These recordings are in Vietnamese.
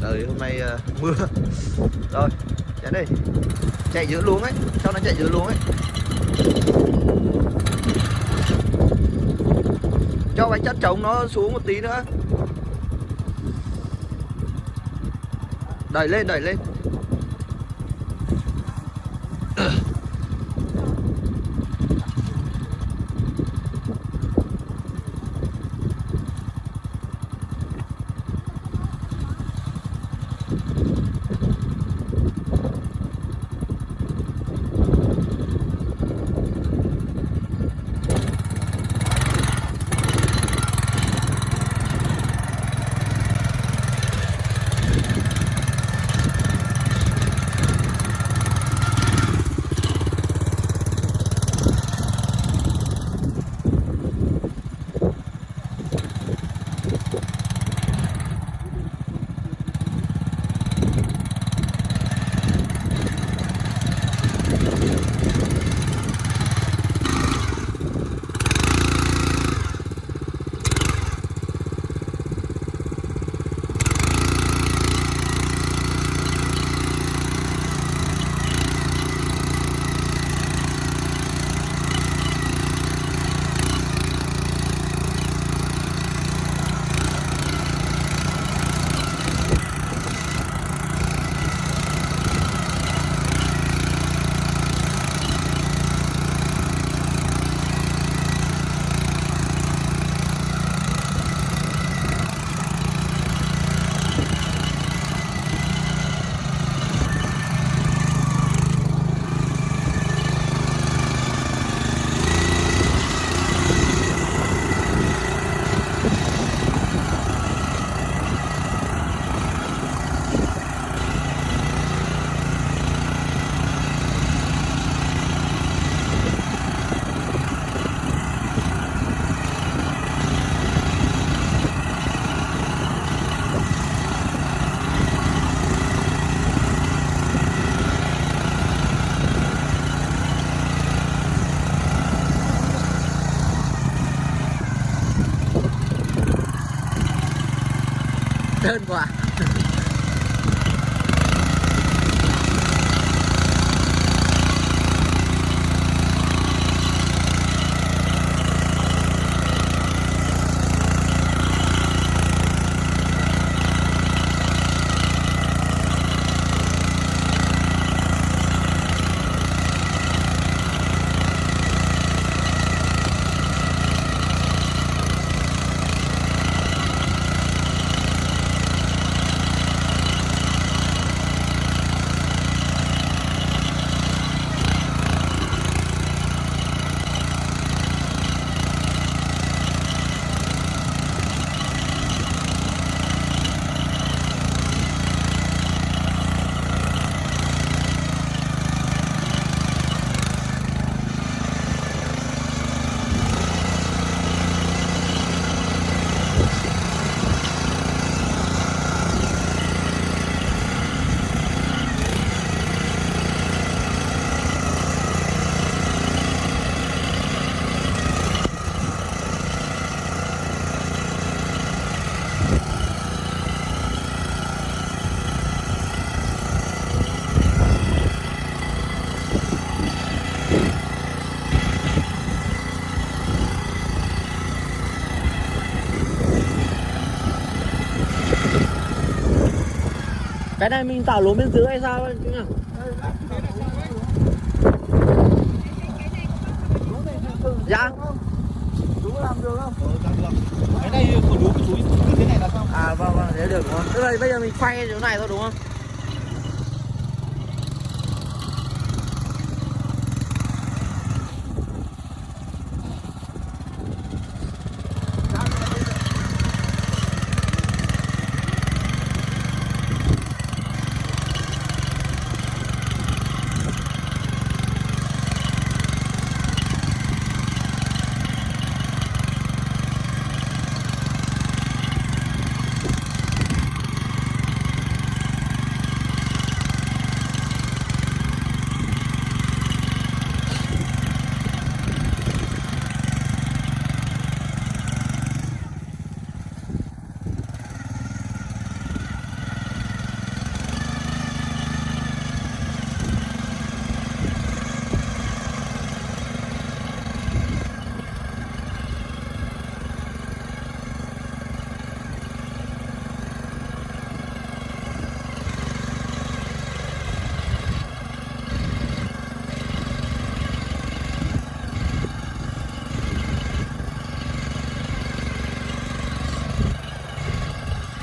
trời hôm nay uh, mưa. Rồi chạy đi. Chạy giữa luống ấy cho nó chạy giữa luống ấy. Cho bánh chất trống nó xuống một tí nữa. Đẩy lên đẩy lên. Đơn quá. Cái này mình tạo lúa bên dưới hay sao chứ nhỉ dạ Chú làm được không? Cái này của chú chú cứ thế này là xong. à vâng vâng thế được đúng không tức là bây giờ mình quay chỗ này thôi đúng không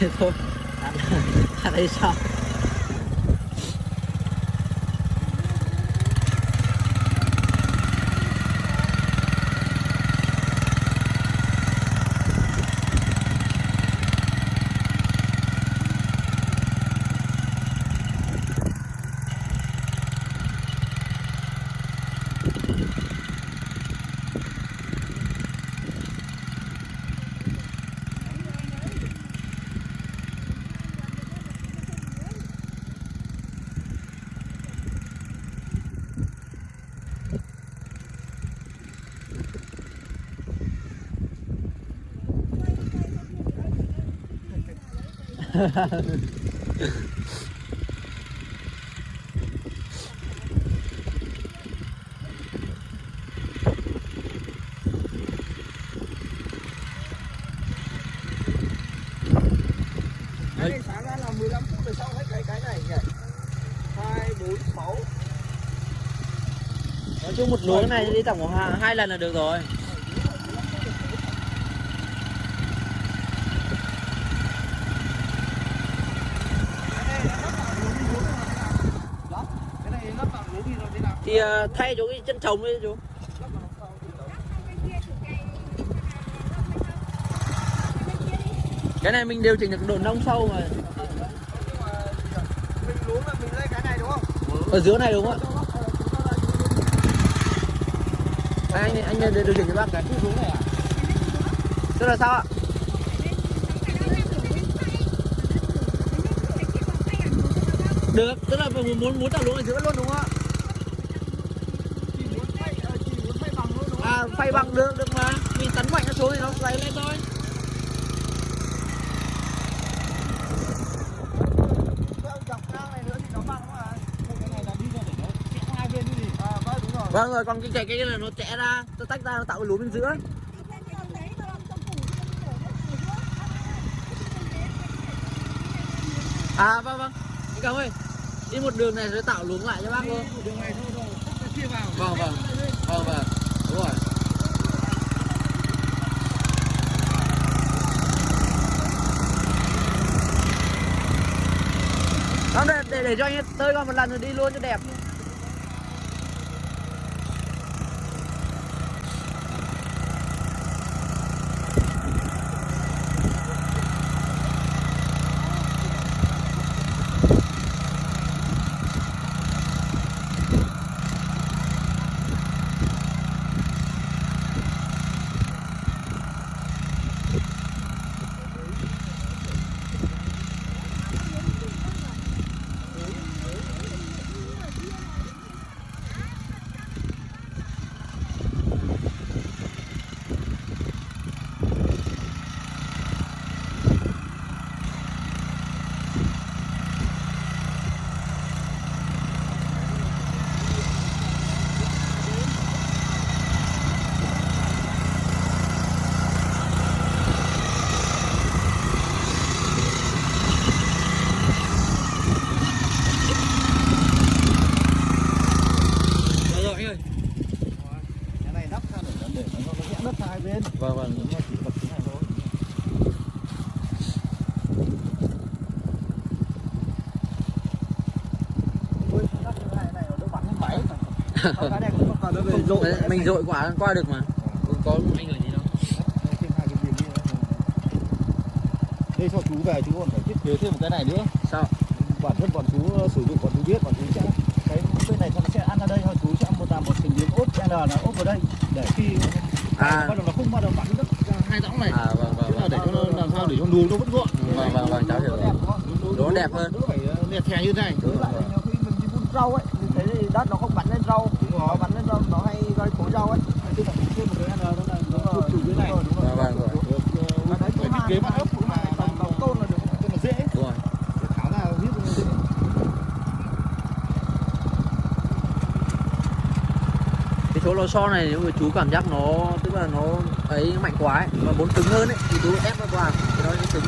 thế thôi ăn, ăn đây sao Cái này sáng ra là 15 phút rồi xong hết cái cái này nhỉ? 2, 4, 6 nói chung một luống này đi tổng khoảng hai, hai lần là được rồi Cái này là lắp vào lúa đi lúa nào thế nào? Đó, cái này lắp vào lúa đi rồi thế nào? Thì à, thay chỗ cái chân trồng đi, chú. Cái này mình điều chỉnh được độ nông sâu mà. Ở dưới này đúng không? Ạ anh anh điều chỉnh cho bác cái. Xuống này à? tức là sao ạ? Được, tức là mình muốn muốn tạo lúa ở giữa luôn đúng không ạ Chỉ muốn phay, ờ, chỉ muốn phay phay bằng được được mà. Mình tấn mạnh nó xuống thì nó lấy lên thôi. Này này vâng đúng rồi. còn cái cái cái là nó chẽ ra nó tách ra nó tạo cái lúa bên giữa. À vâng vâng. Anh cảm ơi đi một đường này rồi tạo luống lại cho bác luôn Đường này thôi rồi, không chia vào. vâng vâng. Vâng vâng. Đúng rồi để, để, để cho anh tơi con một lần rồi đi luôn cho đẹp Rồi rồi anh ơi Cái này đắp ra để nó để nó nó vẽ đất ra hai bên. Vâng vâng Đúng rồi, chỉ bật cái này thôi. Ui, đắp cái này này nó đỡ bắn lên máy. Còn cái này cũng không cần nó về rội. Mình- dội quả qua được mà Không có anh ở gì đâu. Đây cho chú về chú còn phải thiết kế thêm một cái này nữa. Sao bản thân bọn chú ờ, sử dụng bọn chú biết bọn chú sẽ cái bên này nó sẽ ăn ở đây thôi chú sẽ một làm một thành viên ốp L là ốp vào đây để khi À. bắt đầu nó không bắt đầu bắn ra hai dõng này À vâng vâng vâng để cho nó làm sao để cho luống nó vẫn gọn Vâng, vâng, vâng, cháu hiểu rồi. Nó đẹp hơn. đỡ phải lẹt thè như thế này Đúng rồi. nhiều khi mình đi vun rau ấy đất nó không bắn lên rau nó bắn lên rau nó hay gây khối rau ấy. Tức là thêm một cái là này. Đúng Vâng, vâng, rồi. Và đấy cái thiết kế bắt ốc cũng là tầm tôn là được cho nó dễ. Đúng rồi. Tháo ra nó dễ Cái số lò xo này nếu mà chú cảm giác nó Tức là nó ấy mạnh quá ấy Mà muốn cứng hơn ấy Thì chú ép nó vào Thì nó sẽ cứng